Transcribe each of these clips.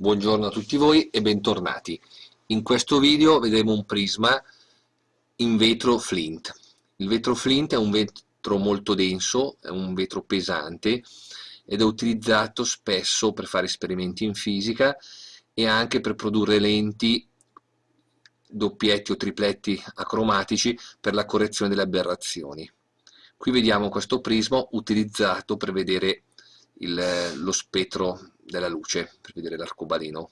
Buongiorno a tutti voi e bentornati. In questo video vedremo un prisma in vetro flint. Il vetro flint è un vetro molto denso, è un vetro pesante ed è utilizzato spesso per fare esperimenti in fisica e anche per produrre lenti doppietti o tripletti acromatici per la correzione delle aberrazioni. Qui vediamo questo prisma utilizzato per vedere il, lo spettro della luce per vedere l'arcobaleno.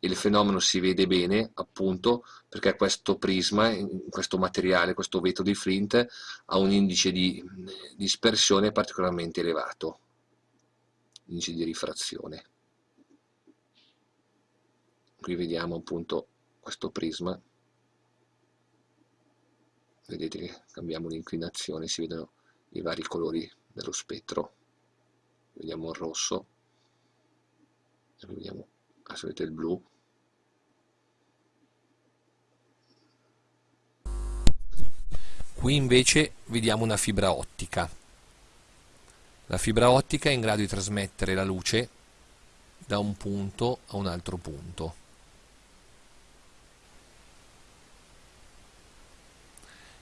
Il fenomeno si vede bene appunto perché questo prisma, questo materiale, questo vetro di Flint ha un indice di dispersione particolarmente elevato, indice di rifrazione. Qui vediamo appunto questo prisma, vedete che cambiamo l'inclinazione, si vedono i vari colori dello spettro vediamo il rosso. Vediamo vedete il blu. Qui invece vediamo una fibra ottica. La fibra ottica è in grado di trasmettere la luce da un punto a un altro punto.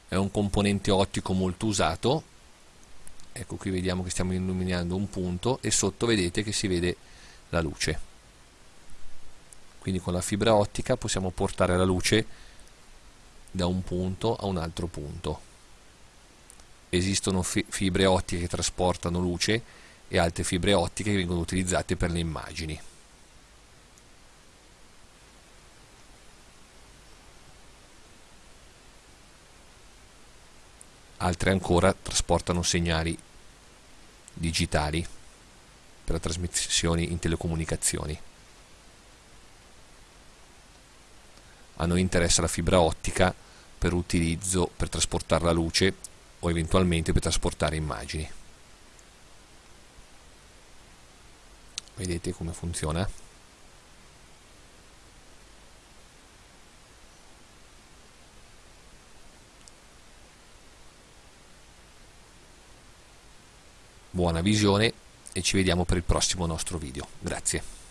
È un componente ottico molto usato ecco qui vediamo che stiamo illuminando un punto e sotto vedete che si vede la luce. Quindi con la fibra ottica possiamo portare la luce da un punto a un altro punto. Esistono fi fibre ottiche che trasportano luce e altre fibre ottiche che vengono utilizzate per le immagini altre ancora trasportano segnali digitali per trasmissioni in telecomunicazioni. A noi interessa la fibra ottica per utilizzo per trasportare la luce o eventualmente per trasportare immagini. Vedete come funziona? Buona visione e ci vediamo per il prossimo nostro video. Grazie.